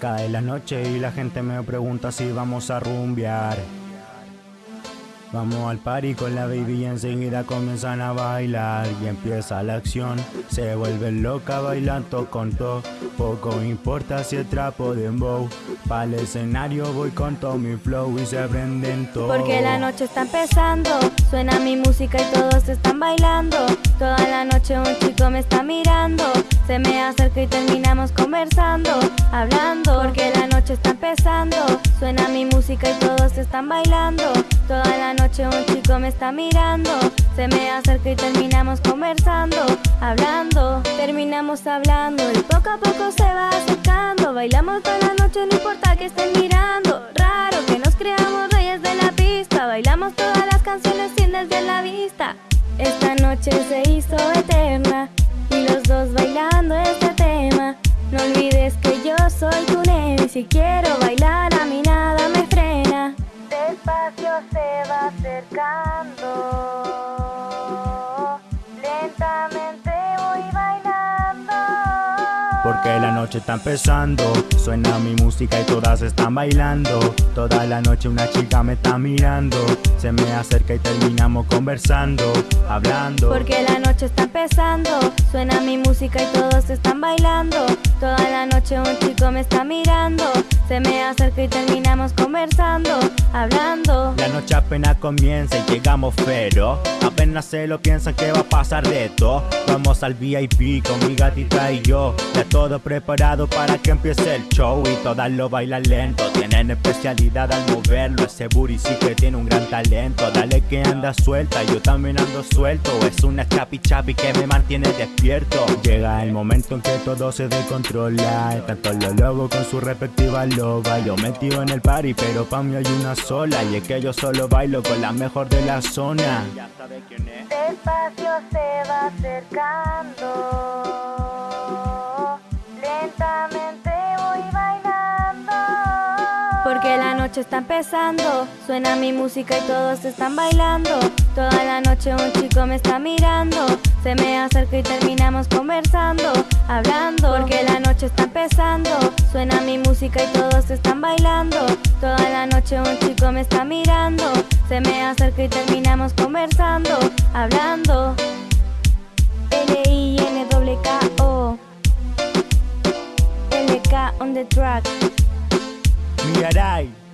Cae la noche y la gente me pregunta si vamos a rumbear. Vamos al party con la baby y enseguida comienzan a bailar y empieza la acción. Se vuelve loca bailando con todo. Poco importa si el trapo de bow. Para el escenario voy con todo mi flow y se prenden todo. Porque la noche está empezando, suena mi música y todos están bailando. Toda la noche un chico me está mirando. Se me acerca y terminamos conversando, hablando. Está empezando, suena mi música y todos están bailando. Toda la noche un chico me está mirando. Se me acerca y terminamos conversando Hablando, terminamos hablando Y poco a poco se va acercando. Bailamos toda la noche, no importa que estén mirando. Raro que nos creamos reyes de la pista. Bailamos todas las canciones sin desde la vista. Esta noche se hizo eterna Y los dos soy tu nene si quiero bailar a mí nada me frena. Despacio se va acercando Porque la noche está empezando. Suena mi música y todas están bailando. Toda la noche una chica me está mirando. Se me acerca y terminamos conversando Hablando. Porque la noche está empezando. Suena mi música y todos están bailando. Toda la noche un chico me está mirando Se me acerca y terminamos conversando Hablando. La noche apenas comienza y llegamos pero Apenas se lo piensan que va a pasar de todo. Vamos al VIP con mi gatita y yo. Ya todo preparado para que empiece el show Y todas lo bailan lento Tienen especialidad al moverlo Ese booty sí que tiene un gran talento. Dale que anda suelta, yo también ando suelto. Es una chapi chapi que me mantiene despierto. Llega el momento en que todo se descontrola. Tanto los lobos con su respectiva loba. Yo metido en el party pero pa' mí hay una sola. Y es que yo solo bailo con la mejor de la zona. Ya sabe quién es Despacio se va acercando Porque la noche está empezando. Suena mi música y todos están bailando. Toda la noche un chico me está mirando. Se me acerca y terminamos conversando Hablando. Porque la noche está empezando. Suena mi música y todos están bailando. Toda la noche un chico me está mirando. Se me acerca y terminamos conversando Hablando. L-I-N-W-K-O LK on the track We are die.